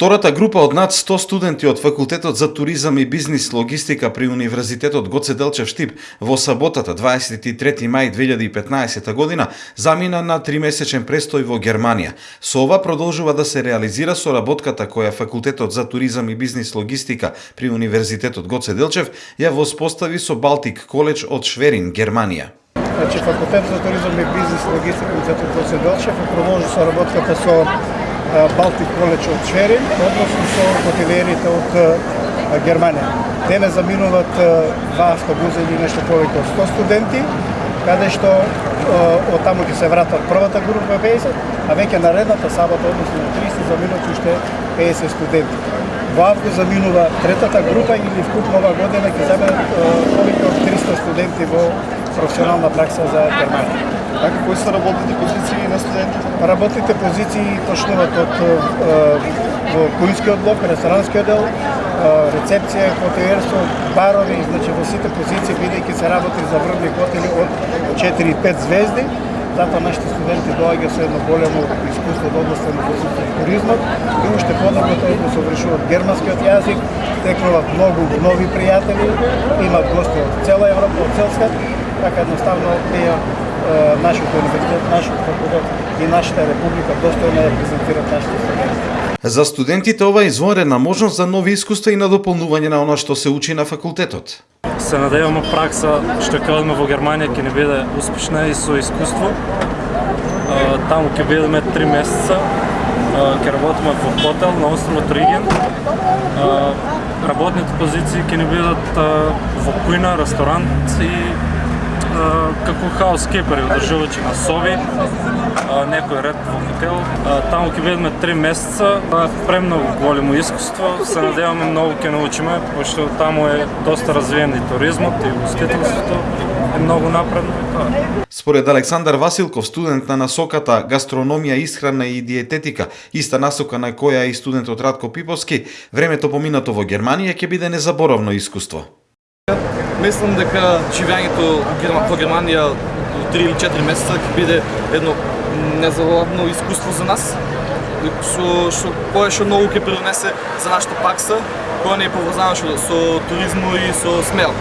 Втората група од над 100 студенти од факултетот за туризам и бизнис логистика при Универзитетот Гоце Делчев Штип во саботата 23 мај 2015 година замина на тримесечен престој во Германија. Со ова продолжува да се реализира соработката која факултетот за туризам и бизнис логистика при Универзитетот Гоце Делчев ја воспостави со Балтик Коледж од Шверин, Германија. Значи, факултет за туризам и бизнес логистика Универзитетот Гоце Делчев продолжува соработката со Балтик Колеч од Шверин, односно со хотелиерите од Германија. Дене заминуваат два автобуза или нешто повеќе од 100 студенти, каде што од таму ќе се вратат првата група 50, а веќе наредната сабота, односно на 30, заминуваат уште 50 студенти. Во август заминува третата група или вкупно ова година ќе заминат повеќе од 300 студенти во професионална пракса за Германија. Така, кои се работните позиции на студентите? Па, работните позиции точнуваат од во кулинскиот блок, ресторанскиот дел, рецепција, хотелиерство, барови, значи во сите позиции бидејќи се работи за врвни хотели од 4-5 звезди, затоа нашите студенти доаѓа со едно големо искуство од областта на туризмот и уште подобро тоа да се вршуваат германскиот јазик, текнуваат многу нови пријатели, имаат гости од цела Европа, од цел свет, така едноставно тие нашиот универзитет, нашиот факултет и нашата република достојно да презентираат нашите студенти. За студентите ова е извонредна можност за нови искуства и на дополнување на оно што се учи на факултетот. Се надеваме пракса што ќе одиме во Германија ќе не биде успешна и со искуство. Таму ќе бидеме три месеца. Ќе работиме во хотел на островот Риген. Работните позиции ќе ни бидат во кујна, ресторант и како хаускепери, одржувачи на соби, некој ред во хотел. Таму ќе бидеме три месеца, премногу големо искуство, се надеваме многу ќе научиме, пошто таму е доста развиен и туризмот и гостителството е многу напредно и тоа. Според Александар Василков, студент на насоката гастрономија, исхрана и диететика, иста насока на која и студентот Радко Пиповски, времето поминато во Германија ќе биде незаборавно искуство. Мислам дека живењето во Германија 3 или 4 месеца ќе биде едно незабавно искуство за нас, со што кое што многу ќе пренесе за нашата пакса, која не е поврзана со туризму и со смел.